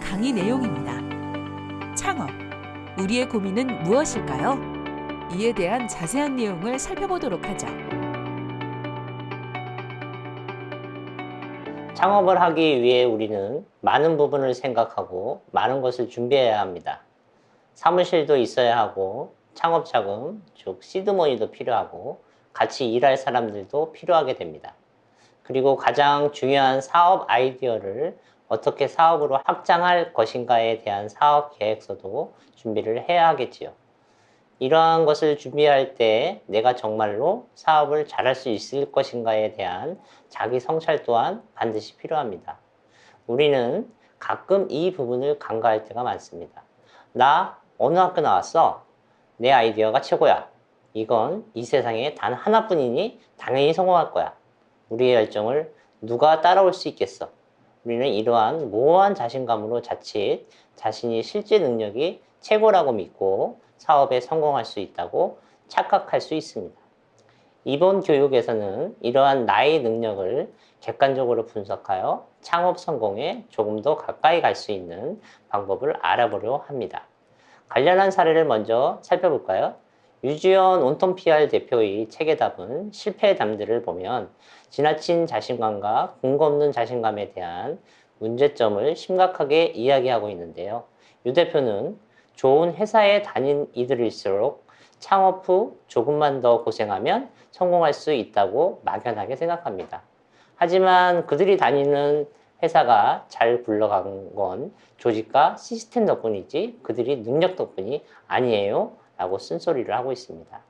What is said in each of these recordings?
강의 내용입니다. 창업. 우리의 고민은 무엇일까요? 이에 대한 자세한 내용을 살펴보도록 하죠. 창업을 하기 위해 우리는 많은 부분을 생각하고 많은 것을 준비해야 합니다. 사무실도 있어야 하고 창업 자금, 즉 시드머니도 필요하고 같이 일할 사람들도 필요하게 됩니다. 그리고 가장 중요한 사업 아이디어를 어떻게 사업으로 확장할 것인가에 대한 사업 계획서도 준비를 해야 하겠지요. 이러한 것을 준비할 때 내가 정말로 사업을 잘할 수 있을 것인가에 대한 자기 성찰 또한 반드시 필요합니다. 우리는 가끔 이 부분을 간과할 때가 많습니다. 나 어느 학교 나왔어? 내 아이디어가 최고야. 이건 이 세상에 단 하나뿐이니 당연히 성공할 거야. 우리의 열정을 누가 따라올 수 있겠어? 우리는 이러한 모호한 자신감으로 자칫 자신이 실제 능력이 최고라고 믿고 사업에 성공할 수 있다고 착각할 수 있습니다. 이번 교육에서는 이러한 나의 능력을 객관적으로 분석하여 창업 성공에 조금 더 가까이 갈 수 있는 방법을 알아보려 합니다. 관련한 사례를 먼저 살펴볼까요? 유지연 온톤 PR 대표의 책에 답은 실패의 담들을 보면 지나친 자신감과 근거 없는 자신감에 대한 문제점을 심각하게 이야기하고 있는데요. 유 대표는 좋은 회사에 다닌 이들일수록 창업 후 조금만 더 고생하면 성공할 수 있다고 막연하게 생각합니다. 하지만 그들이 다니는 회사가 잘 굴러간 건 조직과 시스템 덕분이지 그들이 능력 덕분이 아니에요 라고 쓴소리를 하고 있습니다.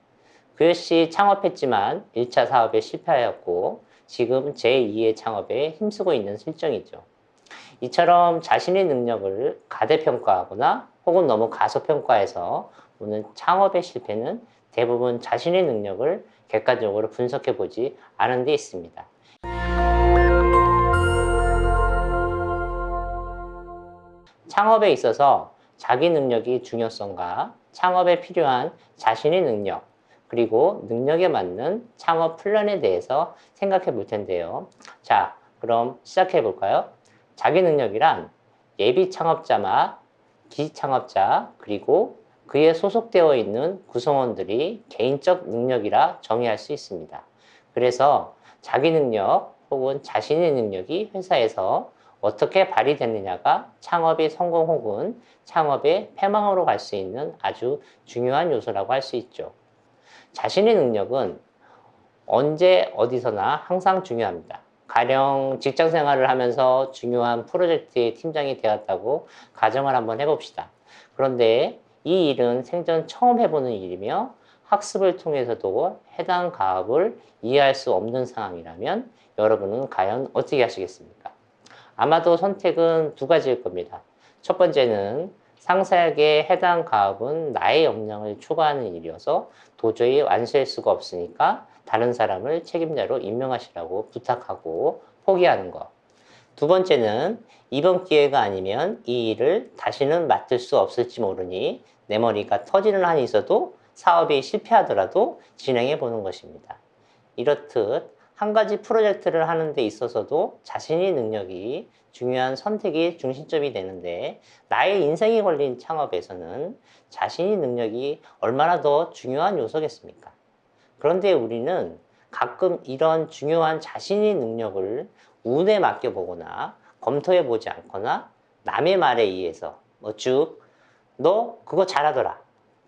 그 역시 창업했지만 1차 사업에 실패하였고 지금 제2의 창업에 힘쓰고 있는 실정이죠. 이처럼 자신의 능력을 가대평가하거나 혹은 너무 가소평가해서 오는 창업의 실패는 대부분 자신의 능력을 객관적으로 분석해 보지 않은 데 있습니다. 창업에 있어서 자기 능력이 중요성과 창업에 필요한 자신의 능력 그리고 능력에 맞는 창업 플랜에 대해서 생각해 볼 텐데요. 자, 그럼 시작해 볼까요? 자기 능력이란 예비 창업자나 기창업자 그리고 그에 소속되어 있는 구성원들이 개인적 능력이라 정의할 수 있습니다. 그래서 자기 능력 혹은 자신의 능력이 회사에서 어떻게 발휘되느냐가 창업의 성공 혹은 창업의 패망으로 갈 수 있는 아주 중요한 요소라고 할 수 있죠. 자신의 능력은 언제 어디서나 항상 중요합니다. 가령 직장 생활을 하면서 중요한 프로젝트의 팀장이 되었다고 가정을 한번 해봅시다. 그런데 이 일은 생전 처음 해보는 일이며 학습을 통해서도 해당 가업을 이해할 수 없는 상황이라면 여러분은 과연 어떻게 하시겠습니까? 아마도 선택은 두 가지일 겁니다. 첫 번째는 상세하게 해당 가업은 나의 역량을 초과하는 일이어서 도저히 완수할 수가 없으니까 다른 사람을 책임자로 임명하시라고 부탁하고 포기하는 것. 두 번째는 이번 기회가 아니면 이 일을 다시는 맡을 수 없을지 모르니 내 머리가 터지는 한이 있어도 사업이 실패하더라도 진행해 보는 것입니다. 이렇듯 한 가지 프로젝트를 하는 데 있어서도 자신의 능력이 중요한 선택이 중심점이 되는데 나의 인생이 걸린 창업에서는 자신의 능력이 얼마나 더 중요한 요소겠습니까? 그런데 우리는 가끔 이런 중요한 자신의 능력을 운에 맡겨보거나 검토해보지 않거나 남의 말에 의해서 뭐 쭉 너 그거 잘하더라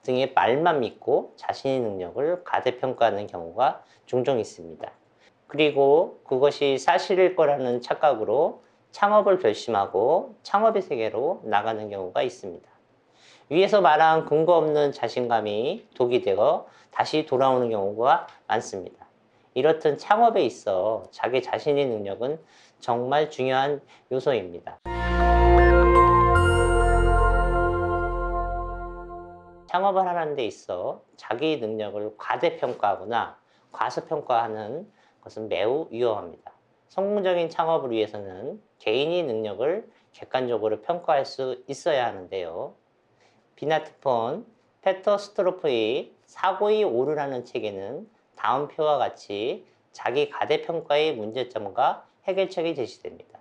등의 말만 믿고 자신의 능력을 가대평가하는 경우가 종종 있습니다. 그리고 그것이 사실일 거라는 착각으로 창업을 결심하고 창업의 세계로 나가는 경우가 있습니다. 위에서 말한 근거 없는 자신감이 독이 되어 다시 돌아오는 경우가 많습니다. 이렇듯 창업에 있어 자기 자신의 능력은 정말 중요한 요소입니다. 창업을 하는 데 있어 자기 능력을 과대평가하거나 과소평가하는 것은 매우 위험합니다. 성공적인 창업을 위해서는 개인의 능력을 객관적으로 평가할 수 있어야 하는데요. 비나트폰 페터 스트로프의 사고의 오류라는 책에는 다음 표와 같이 자기 가대평가의 문제점과 해결책이 제시됩니다.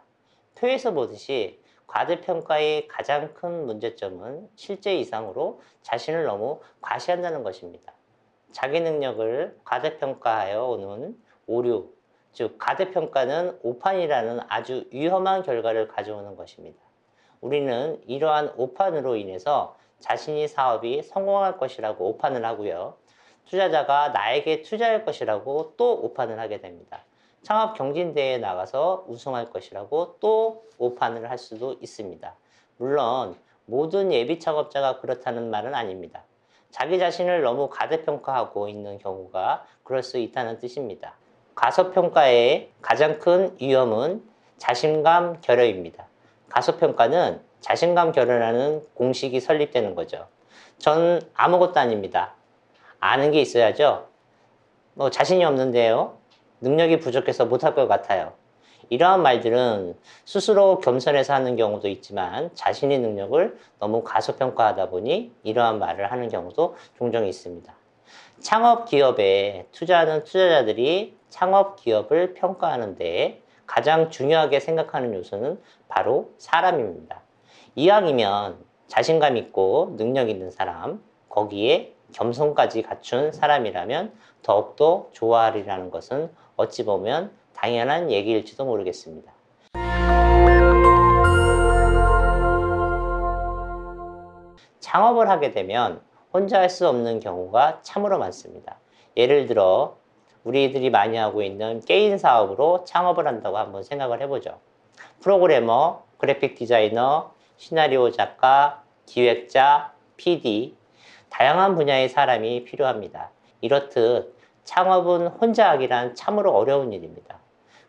표에서 보듯이 과대평가의 가장 큰 문제점은 실제 이상으로 자신을 너무 과시한다는 것입니다. 자기 능력을 과대평가하여 오는 오류, 즉 과대평가는 오판이라는 아주 위험한 결과를 가져오는 것입니다. 우리는 이러한 오판으로 인해서 자신이 사업이 성공할 것이라고 오판을 하고요. 투자자가 나에게 투자할 것이라고 또 오판을 하게 됩니다. 창업 경진대회에 나가서 우승할 것이라고 또 오판을 할 수도 있습니다. 물론 모든 예비 창업자가 그렇다는 말은 아닙니다. 자기 자신을 너무 가대평가하고 있는 경우가 그럴 수 있다는 뜻입니다. 가소평가의 가장 큰 위험은 자신감 결여입니다. 가소평가는 자신감 결여라는 공식이 설립되는 거죠. 전 아무것도 아닙니다. 아는 게 있어야죠. 뭐 자신이 없는데요. 능력이 부족해서 못할 것 같아요. 이러한 말들은 스스로 겸손해서 하는 경우도 있지만 자신의 능력을 너무 가소평가하다 보니 이러한 말을 하는 경우도 종종 있습니다. 창업 기업에 투자하는 투자자들이 창업 기업을 평가하는 데 가장 중요하게 생각하는 요소는 바로 사람입니다. 이왕이면 자신감 있고 능력 있는 사람, 거기에 겸손까지 갖춘 사람이라면 더욱더 좋아하리라는 것은 어찌 보면 당연한 얘기일지도 모르겠습니다. 창업을 하게 되면 혼자 할 수 없는 경우가 참으로 많습니다. 예를 들어 우리들이 많이 하고 있는 게임 사업으로 창업을 한다고 한번 생각을 해보죠. 프로그래머, 그래픽 디자이너, 시나리오 작가, 기획자, PD, 다양한 분야의 사람이 필요합니다. 이렇듯 창업은 혼자 하기란 참으로 어려운 일입니다.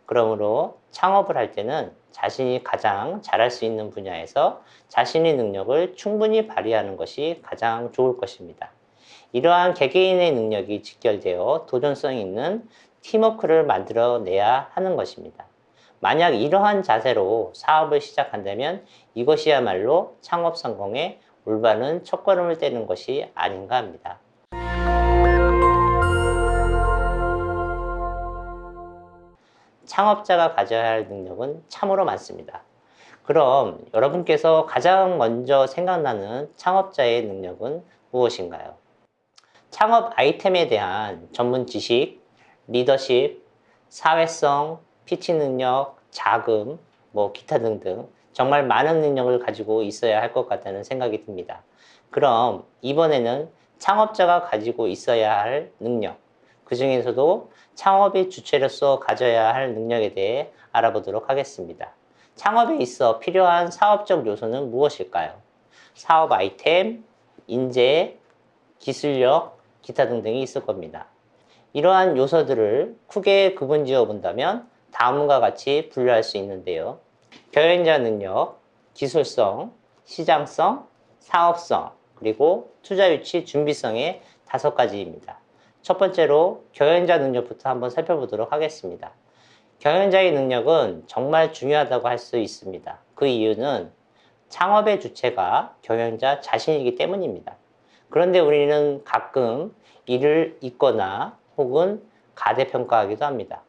그러므로 창업을 할 때는 자신이 가장 잘할 수 있는 분야에서 자신의 능력을 충분히 발휘하는 것이 가장 좋을 것입니다. 이러한 개개인의 능력이 직결되어 도전성 있는 팀워크를 만들어내야 하는 것입니다. 만약 이러한 자세로 사업을 시작한다면 이것이야말로 창업 성공의 올바른 첫걸음을 떼는 것이 아닌가 합니다. 창업자가 가져야 할 능력은 참으로 많습니다. 그럼 여러분께서 가장 먼저 생각나는 창업자의 능력은 무엇인가요? 창업 아이템에 대한 전문 지식, 리더십, 사회성, 피치 능력, 자금, 뭐 기타 등등 정말 많은 능력을 가지고 있어야 할 것 같다는 생각이 듭니다. 그럼 이번에는 창업자가 가지고 있어야 할 능력, 그 중에서도 창업의 주체로서 가져야 할 능력에 대해 알아보도록 하겠습니다. 창업에 있어 필요한 사업적 요소는 무엇일까요? 사업 아이템, 인재, 기술력, 기타 등등이 있을 겁니다. 이러한 요소들을 크게 구분 지어 본다면 다음과 같이 분류할 수 있는데요. 경영자 능력, 기술성, 시장성, 사업성, 그리고 투자 유치 준비성의 다섯 가지입니다. 첫 번째로 경영자 능력부터 한번 살펴보도록 하겠습니다. 경영자의 능력은 정말 중요하다고 할 수 있습니다. 그 이유는 창업의 주체가 경영자 자신이기 때문입니다. 그런데 우리는 가끔 이를 잊거나 혹은 가대평가하기도 합니다.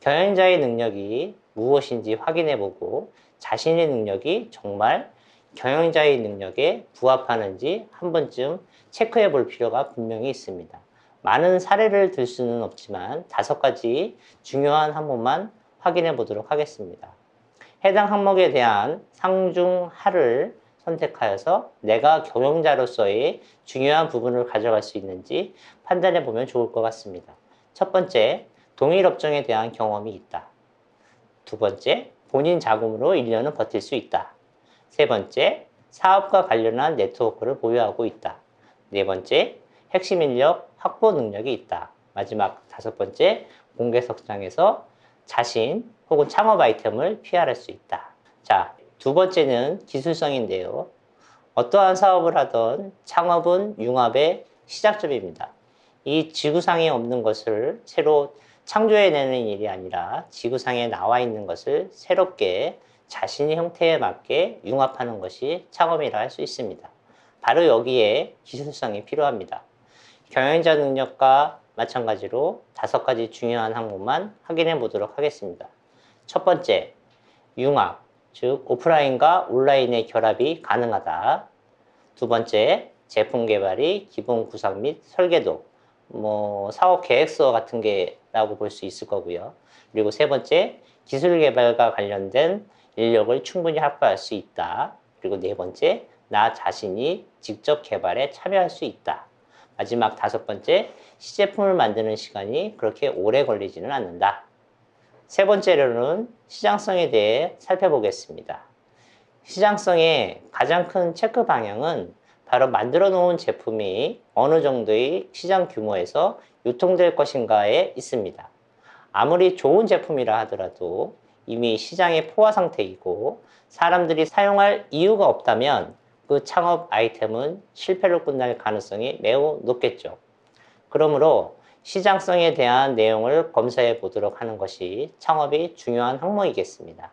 경영자의 능력이 무엇인지 확인해보고 자신의 능력이 정말 경영자의 능력에 부합하는지 한 번쯤 체크해 볼 필요가 분명히 있습니다. 많은 사례를 들 수는 없지만 다섯 가지 중요한 항목만 확인해 보도록 하겠습니다. 해당 항목에 대한 상중하를 선택하여서 내가 경영자로서의 중요한 부분을 가져갈 수 있는지 판단해 보면 좋을 것 같습니다. 첫 번째, 동일 업종에 대한 경험이 있다. 두 번째, 본인 자금으로 1년은 버틸 수 있다. 세 번째, 사업과 관련한 네트워크를 보유하고 있다. 네 번째, 핵심 인력 확보 능력이 있다. 마지막 다섯 번째, 공개 석상에서 자신 혹은 창업 아이템을 PR할 수 있다. 자, 두 번째는 기술성인데요. 어떠한 사업을 하던 창업은 융합의 시작점입니다. 이 지구상에 없는 것을 새로 창조해내는 일이 아니라 지구상에 나와 있는 것을 새롭게 자신의 형태에 맞게 융합하는 것이 창업이라 할 수 있습니다. 바로 여기에 기술성이 필요합니다. 경영자 능력과 마찬가지로 다섯 가지 중요한 항목만 확인해 보도록 하겠습니다. 첫 번째, 융합. 즉 오프라인과 온라인의 결합이 가능하다. 두 번째, 제품 개발이 기본 구상 및 설계도, 뭐 사업 계획서 같은 게라고 볼 수 있을 거고요. 그리고 세 번째, 기술 개발과 관련된 인력을 충분히 확보할 수 있다. 그리고 네 번째, 나 자신이 직접 개발에 참여할 수 있다. 마지막 다섯 번째, 시제품을 만드는 시간이 그렇게 오래 걸리지는 않는다. 세 번째로는 시장성에 대해 살펴보겠습니다. 시장성의 가장 큰 체크 방향은 바로 만들어 놓은 제품이 어느 정도의 시장 규모에서 유통될 것인가에 있습니다. 아무리 좋은 제품이라 하더라도 이미 시장의 포화 상태이고 사람들이 사용할 이유가 없다면 그 창업 아이템은 실패로 끝날 가능성이 매우 높겠죠. 그러므로 시장성에 대한 내용을 검사해 보도록 하는 것이 창업이 중요한 항목이겠습니다.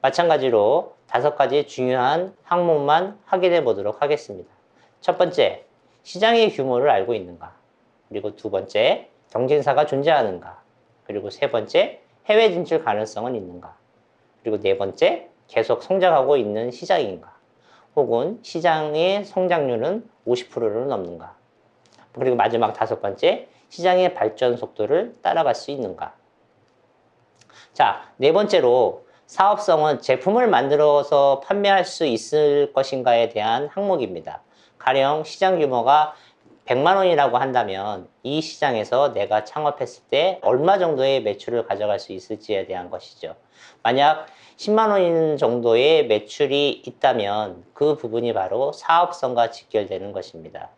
마찬가지로 다섯 가지 중요한 항목만 확인해 보도록 하겠습니다. 첫 번째, 시장의 규모를 알고 있는가? 그리고 두 번째, 경쟁사가 존재하는가? 그리고 세 번째, 해외 진출 가능성은 있는가? 그리고 네 번째, 계속 성장하고 있는 시장인가? 혹은 시장의 성장률은 50%를 넘는가? 그리고 마지막 다섯 번째, 시장의 발전 속도를 따라갈 수 있는가? 자, 네 번째로 사업성은 제품을 만들어서 판매할 수 있을 것인가에 대한 항목입니다. 가령 시장 규모가 100만 원이라고 한다면 이 시장에서 내가 창업했을 때 얼마 정도의 매출을 가져갈 수 있을지에 대한 것이죠. 만약 10만 원 정도의 매출이 있다면 그 부분이 바로 사업성과 직결되는 것입니다.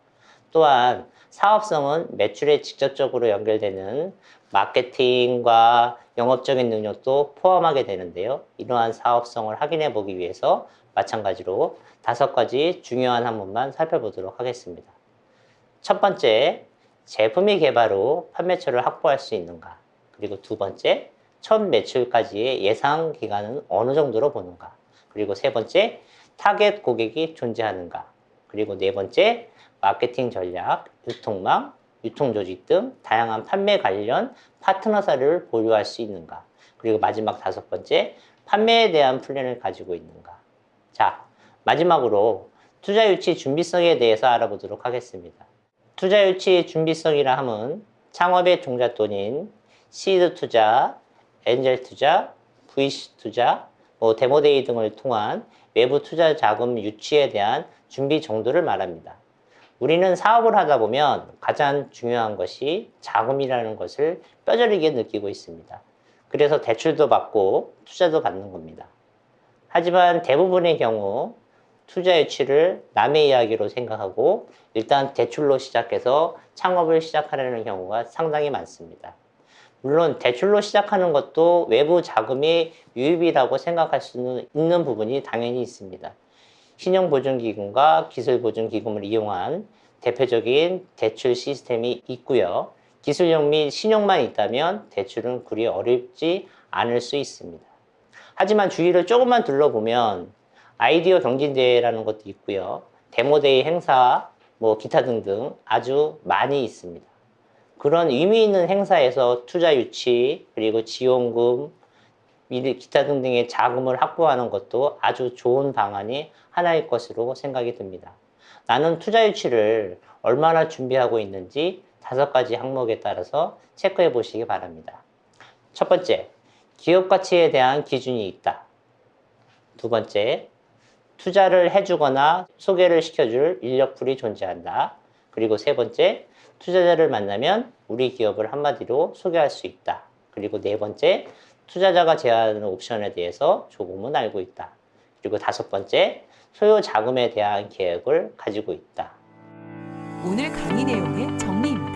또한 사업성은 매출에 직접적으로 연결되는 마케팅과 영업적인 능력도 포함하게 되는데요. 이러한 사업성을 확인해 보기 위해서 마찬가지로 다섯 가지 중요한 항목만 살펴보도록 하겠습니다. 첫 번째, 제품의 개발 후 판매처를 확보할 수 있는가? 그리고 두 번째, 첫 매출까지의 예상 기간은 어느 정도로 보는가? 그리고 세 번째, 타겟 고객이 존재하는가? 그리고 네 번째, 마케팅 전략, 유통망, 유통조직 등 다양한 판매 관련 파트너 사를 보유할 수 있는가? 그리고 마지막 다섯 번째, 판매에 대한 플랜을 가지고 있는가? 자, 마지막으로 투자 유치 준비성에 대해서 알아보도록 하겠습니다. 투자 유치 준비성이라 함은 창업의 종잣돈인 시드 투자, angel 투자, VC 투자, 뭐 demo day 등을 통한 외부 투자 자금 유치에 대한 준비 정도를 말합니다. 우리는 사업을 하다 보면 가장 중요한 것이 자금이라는 것을 뼈저리게 느끼고 있습니다. 그래서 대출도 받고 투자도 받는 겁니다. 하지만 대부분의 경우 투자 유치를 남의 이야기로 생각하고 일단 대출로 시작해서 창업을 시작하려는 경우가 상당히 많습니다. 물론 대출로 시작하는 것도 외부 자금의 유입이라고 생각할 수는 있는 부분이 당연히 있습니다. 신용보증기금과 기술보증기금을 이용한 대표적인 대출 시스템이 있고요. 기술력 및 신용만 있다면 대출은 그리 어렵지 않을 수 있습니다. 하지만 주위를 조금만 둘러보면 아이디어 경진대회라는 것도 있고요. demo day 행사, 뭐 기타 등등 아주 많이 있습니다. 그런 의미 있는 행사에서 투자 유치, 그리고 지원금, 기타 등등의 자금을 확보하는 것도 아주 좋은 방안이 하나일 것으로 생각이 듭니다. 나는 투자 유치를 얼마나 준비하고 있는지 다섯 가지 항목에 따라서 체크해 보시기 바랍니다. 첫 번째, 기업 가치에 대한 기준이 있다. 두 번째, 투자를 해주거나 소개를 시켜줄 인력풀이 존재한다. 그리고 세 번째, 투자자를 만나면 우리 기업을 한마디로 소개할 수 있다. 그리고 네 번째, 투자자가 제안하는 옵션에 대해서 조금은 알고 있다. 그리고 다섯 번째, 소요 자금에 대한 계획을 가지고 있다. 오늘 강의 내용의 정리입니다.